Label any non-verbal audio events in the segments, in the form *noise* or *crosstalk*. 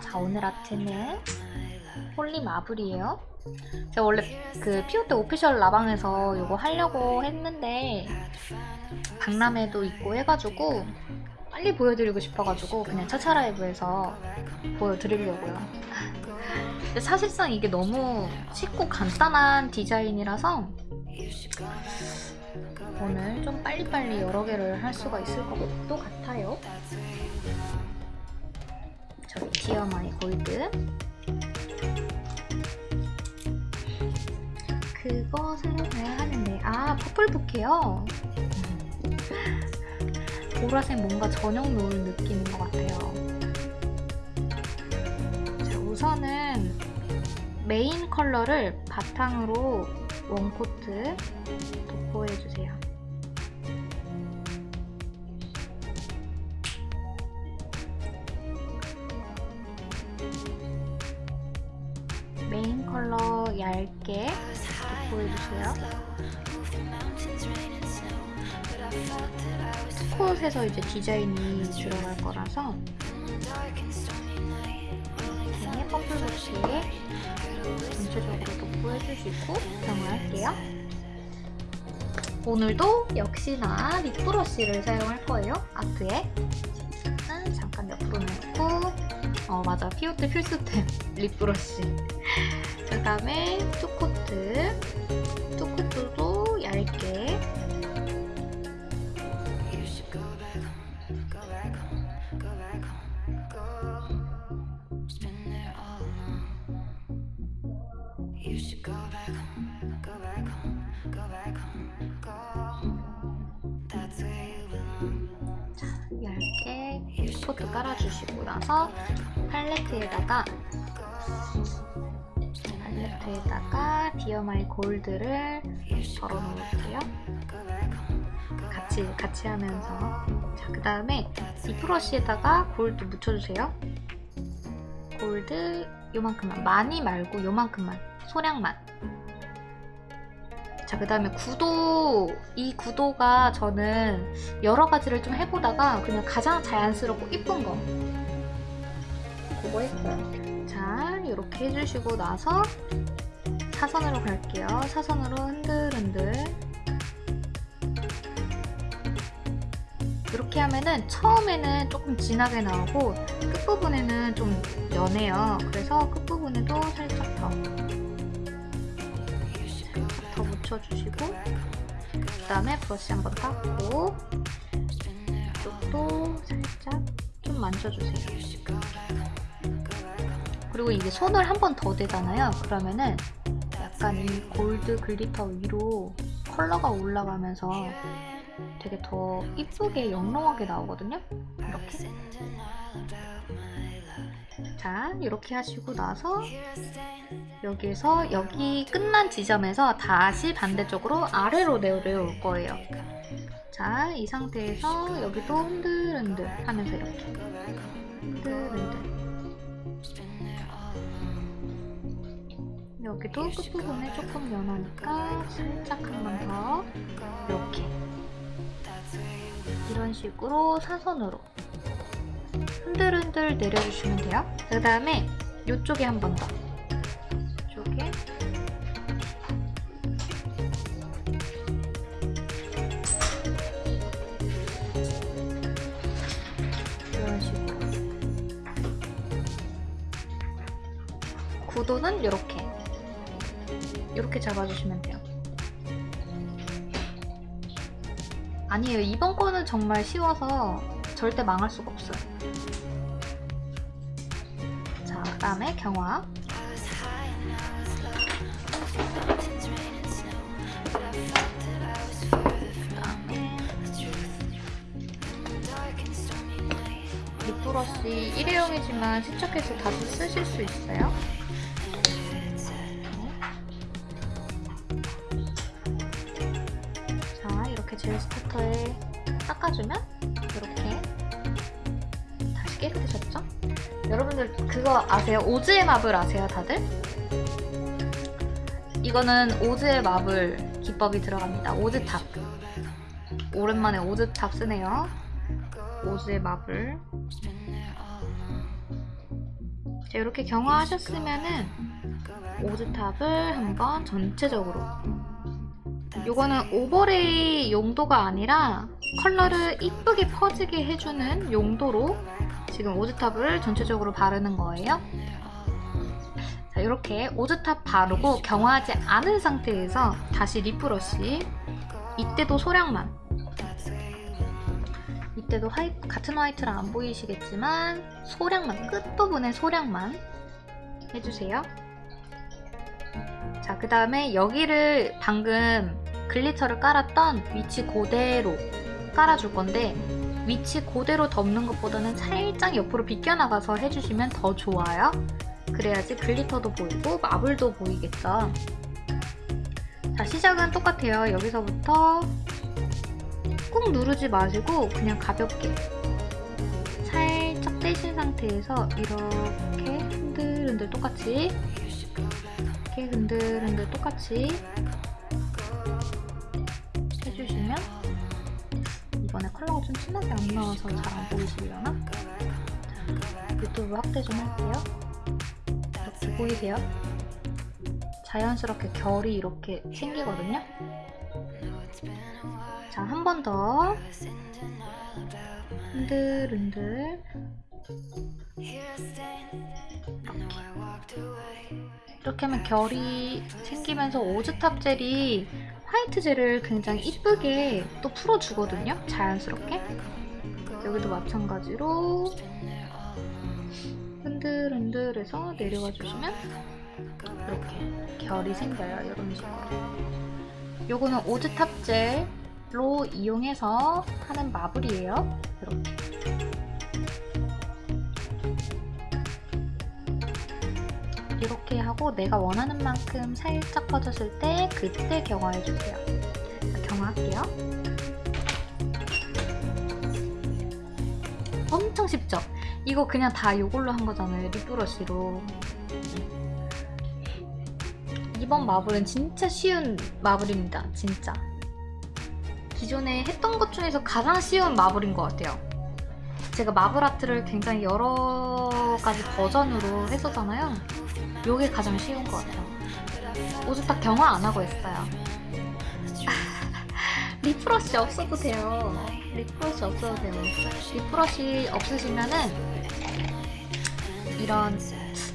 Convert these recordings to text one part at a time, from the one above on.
자 오늘 아트는 홀리 마블이에요. 제가 원래 그 피오테 official 라방에서 이거 하려고 했는데 박람회도 있고 해가지고 빨리 보여드리고 싶어가지고 그냥 차차 라이브에서 보여드리려고요 근데 사실상 이게 너무 쉽고 간단한 디자인이라서 오늘 좀 빨리빨리 여러 개를 할 수가 있을 것도 같아요. 저기 디어마이 골드. 그거 사용해야 하는데. 아 퍼플부케요. 보라색 뭔가 저녁 노을 느낌인 것 같아요. 자, 우선은 메인 컬러를 바탕으로 one coat 도포해주세요 메인 컬러 얇게 도포해주세요. two coat에서 이제 디자인이 들어갈 거라서 이렇게 퍼플부케 전체적으로 도포해주시고 사용을 할게요. 오늘도 역시나 lip brush를 사용할 거예요. 아트에. 잠깐 옆으로 내놓고. 어 맞아. 피오트 필수템. *laughs* 립 브러쉬. 그 다음에 투코트. 투코트도 얇게 깔아주시고 나서 팔레트에다가 팔레트에다가 디어마이 골드를 덜어 놓을게요. 같이 같이 하면서 자 그 다음에 이 브러쉬에다가 골드 묻혀주세요. 골드 요만큼만 많이 말고 요만큼만 소량만. 자 그 다음에 구도 이 구도가 저는 여러 가지를 좀 해보다가 그냥 가장 자연스럽고 이쁜 거 그거 했어요. 자 이렇게 해주시고 나서 사선으로 갈게요. 사선으로 흔들흔들 이렇게 하면은 처음에는 조금 진하게 나오고 끝부분에는 좀 연해요. 그래서 끝부분에도 살짝 더, 더 묻혀주시고 그 다음에 브러쉬 한번 닦고 이쪽도 살짝 좀 만져주세요. 그리고 이게 손을 한 번 더 대잖아요. 그러면은 약간 이 골드 glitter 위로 컬러가 올라가면서 되게 더 이쁘게 영롱하게 나오거든요. 이렇게. 자, 이렇게 하시고 나서 여기에서 여기 끝난 지점에서 다시 반대쪽으로 아래로 내려올 거예요. 자, 이 상태에서 여기도 흔들흔들 하면서 이렇게. 흔들흔들. 여기도 끝부분에 조금 연하니까 살짝 한 번 더. 이렇게. 이런 식으로 사선으로 흔들흔들 내려주시면 돼요. 그 다음에 이쪽에 한 번 더. 이쪽에 이런 식으로 구도는 이렇게 이렇게 잡아주시면 돼요. 아니에요. 이번 거는 정말 쉬워서 절대 망할 수가 없어요. 자, 그 다음에 경화. 립브러쉬 일회용이지만 세척해서 다시 쓰실 수 있어요. 자, 이렇게 젤 스타터에 닦아주면 깨끗해졌죠? 여러분들 그거 아세요? 오즈의 마블 아세요, 다들? 이거는 오즈의 마블 기법이 들어갑니다. 오즈탑. 오랜만에 오즈탑 쓰네요. 오즈의 marble 자, 이렇게 경화하셨으면은 오즈탑을 한번 전체적으로 요거는 overlay 용도가 아니라 컬러를 이쁘게 퍼지게 해주는 용도로 지금 오즈탑을 전체적으로 바르는 거예요. 자, 이렇게 오즈탑 바르고 경화하지 않은 상태에서 다시 lip brush 이때도 소량만 이때도 화이, 같은 화이트랑 안 보이시겠지만 소량만 끝부분에 소량만 해주세요. 자, 그 다음에 여기를 방금 glitter를 깔았던 위치 그대로 깔아줄 건데 위치 그대로 덮는 것보다는 살짝 옆으로 비껴나가서 해주시면 더 좋아요. 그래야지 glitter도 보이고 marble도 보이겠죠. 자, 시작은 똑같아요. 여기서부터 꾹 누르지 마시고 그냥 가볍게 살짝 떼신 상태에서 이렇게 흔들흔들 똑같이 이렇게 흔들흔들 똑같이 컬러가 좀 진하게 안 나와서 잘 안 보이시려나? 자, 유튜브 확대 좀 할게요. 이렇게 보이세요? 자연스럽게 결이 이렇게 생기거든요? 자, 한 번 더. 흔들흔들. 이렇게 하면 결이 생기면서 오즈탑 젤이 화이트 젤을 굉장히 이쁘게 또 풀어주거든요. 자연스럽게. 여기도 마찬가지로 흔들흔들해서 내려가 주시면 이렇게 결이 생겨요. 이런 식으로. 요거는 오즈탑 젤로 이용해서 하는 마블이에요. 이렇게. 이렇게 하고 내가 원하는 만큼 살짝 퍼졌을 때 그때 경화해주세요. 경화할게요. 엄청 쉽죠? 이거 그냥 다 이걸로 한 거잖아요. 립브러쉬로. 이번 마블은 진짜 쉬운 마블입니다. 진짜. 기존에 했던 것 중에서 가장 쉬운 마블인 것 같아요. 제가 마블 아트를 굉장히 여러 가지 버전으로 했었잖아요. 요게 가장 쉬운 것 같아요. 오즈탁 경화 안 하고 했어요. lip brush *laughs* 없어도 돼요. lip brush 없어도 돼요. lip brush 없으시면은 이런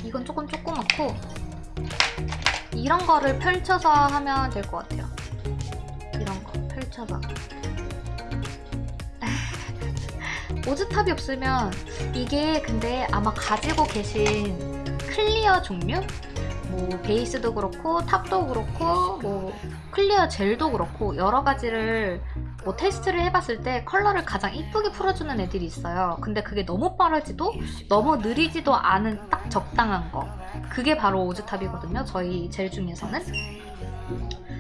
이건 조금 조그맣고 이런 거를 펼쳐서 하면 될 것 같아요. 이런 거 펼쳐서. *laughs* 오즈탑이 없으면 이게 근데 아마 가지고 계신 clear 종류? 뭐 베이스도 그렇고 탑도 그렇고 뭐 clear 젤도 그렇고 여러 가지를 뭐 테스트를 해봤을 때 컬러를 가장 이쁘게 풀어주는 애들이 있어요. 근데 그게 너무 빠르지도 너무 느리지도 않은 딱 적당한 거. 그게 바로 오즈탑이거든요. 저희 젤 중에서는.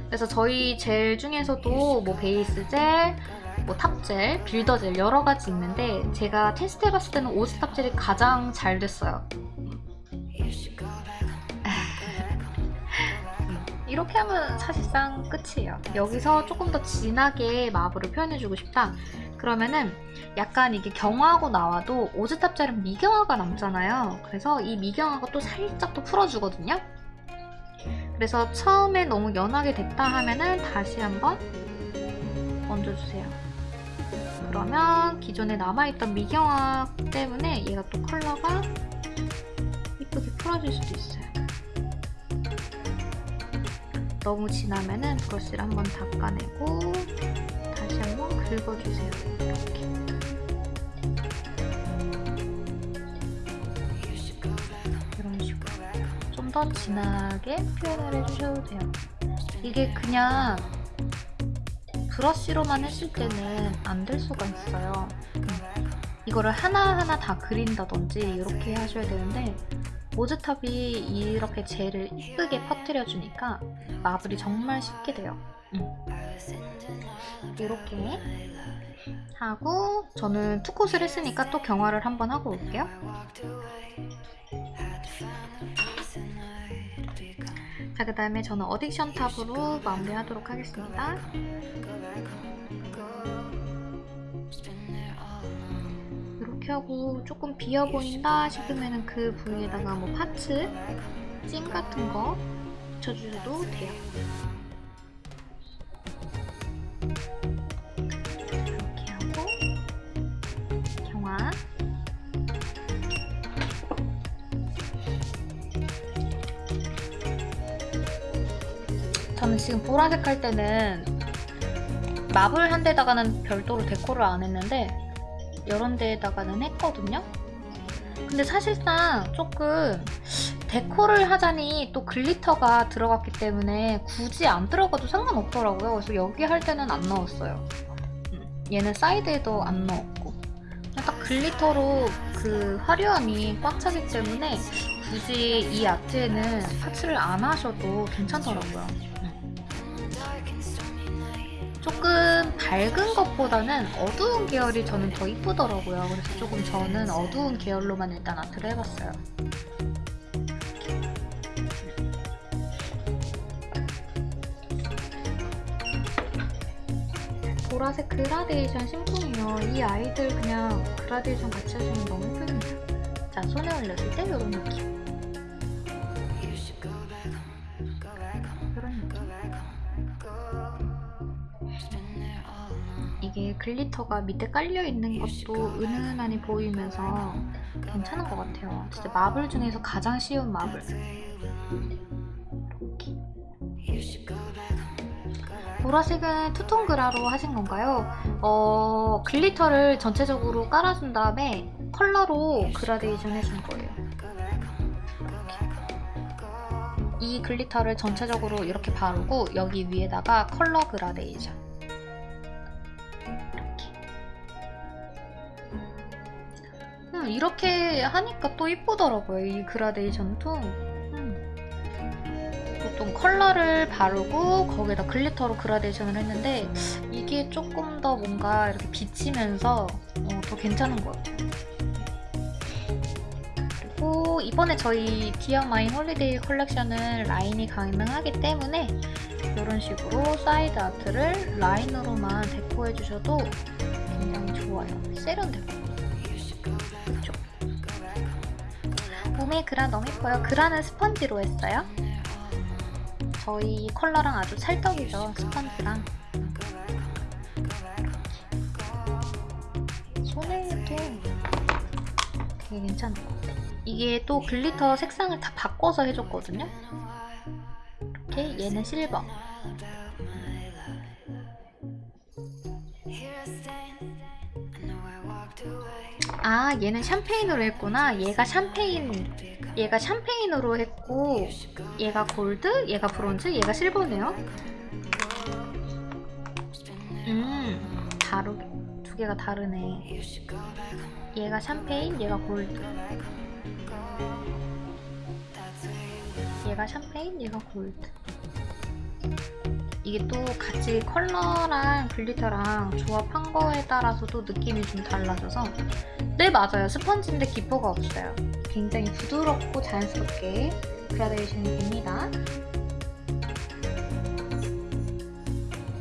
그래서 저희 젤 중에서도 뭐 베이스 젤, 뭐 탑젤, builder 젤 여러 가지 있는데 제가 테스트 해봤을 때는 오즈탑 젤이 가장 잘 됐어요. *laughs* 이렇게 하면 사실상 끝이에요. 여기서 조금 더 진하게 마블을 표현해주고 싶다. 그러면은 약간 이게 경화하고 나와도 오즈탑 젤은 미경화가 남잖아요. 그래서 이 미경화가 또 살짝 또 풀어주거든요. 그래서 처음에 너무 연하게 됐다 하면은 다시 한번 얹어주세요. 그러면 기존에 남아있던 미경화 때문에 얘가 또 컬러가 풀어질 수도 있어요. 너무 진하면은 브러쉬를 한번 닦아내고 다시 한번 긁어주세요. 이렇게. 이런 식으로 좀 더 진하게 표현을 해주셔도 돼요. 이게 그냥 브러쉬로만 했을 때는 안 될 수가 있어요. 음. 이거를 하나하나 다 그린다든지 이렇게 하셔야 되는데 모즈탑이 이렇게 젤을 이쁘게 퍼뜨려주니까 마블이 정말 쉽게 돼요. 음. 이렇게 하고 저는 투콧을 했으니까 또 경화를 한번 하고 올게요. 자, 그 다음에 저는 어딕션 탑으로 마무리하도록 하겠습니다. 하고 조금 비어 보인다 싶으면 그 부위에다가 뭐 파츠, 찜 같은 거 붙여주셔도 돼요. 이렇게 하고 경화 저는 지금 보라색 할 때는 marble 한 데다가는 별도로 데코를 안 했는데 이런 데에다가는 했거든요. 근데 사실상 조금 데코를 하자니 또 glitter가 들어갔기 때문에 굳이 안 들어가도 상관없더라고요. 그래서 여기 할 때는 안 넣었어요. 음, 얘는 사이드에도 안 넣었고 딱 glitter로 그 화려함이 꽉 차기 때문에 굳이 이 아트에는 parts를 안 하셔도 괜찮더라고요. 음. 조금 밝은 것보다는 어두운 계열이 저는 더 이쁘더라고요. 그래서 조금 저는 어두운 계열로만 일단 아트를 해봤어요. 보라색 그라데이션 심쿵이요. 이 아이들 그냥 그라데이션 같이 하시면 너무 예쁩니다. 자, 손에 올렸을 때 이런 느낌. glitter가 밑에 깔려 있는 것도 은은하니 보이면서 괜찮은 것 같아요. 진짜 marble 중에서 가장 쉬운 marble. 보라색은 투톤 그라로 하신 건가요? 어, glitter를 전체적으로 깔아준 다음에 컬러로 그라데이션 해준 거예요. 이렇게. 이 glitter를 전체적으로 이렇게 바르고 여기 위에다가 컬러 그라데이션. 음, 이렇게 하니까 또 이쁘더라고요. 이 그라데이션도. 음. 보통 컬러를 바르고 거기다 glitter로 그라데이션을 했는데 이게 조금 더 뭔가 이렇게 비치면서 어, 더 괜찮은 것 같아요. 그리고 이번에 저희 디어 마인 홀리데이 컬렉션은 라인이 가능하기 때문에 이런 식으로 사이드 아트를 라인으로만 데코해 주셔도 굉장히 좋아요. 세련되고. 몸에 그라 너무 예뻐요. 그라는 스펀지로 했어요. 저희 컬러랑 아주 찰떡이죠. 스펀지랑. 손에도 되게 괜찮은 것 같아요. 이게 또 glitter 색상을 다 바꿔서 해줬거든요. 이렇게 얘는 실버. 아 얘는 샴페인으로 했구나. 얘가 샴페인 얘가 샴페인으로 했고 얘가 골드 얘가 브론즈 얘가 실버네요. 음 다르게 두 개가 다르네. 얘가 샴페인 얘가 골드. 얘가 샴페인 얘가 골드. 이게 또 같이 컬러랑 glitter랑 조합한 거에 따라서도 느낌이 좀 달라져서 네 맞아요. 스펀지인데 기포가 없어요. 굉장히 부드럽고 자연스럽게 그라데이션이 됩니다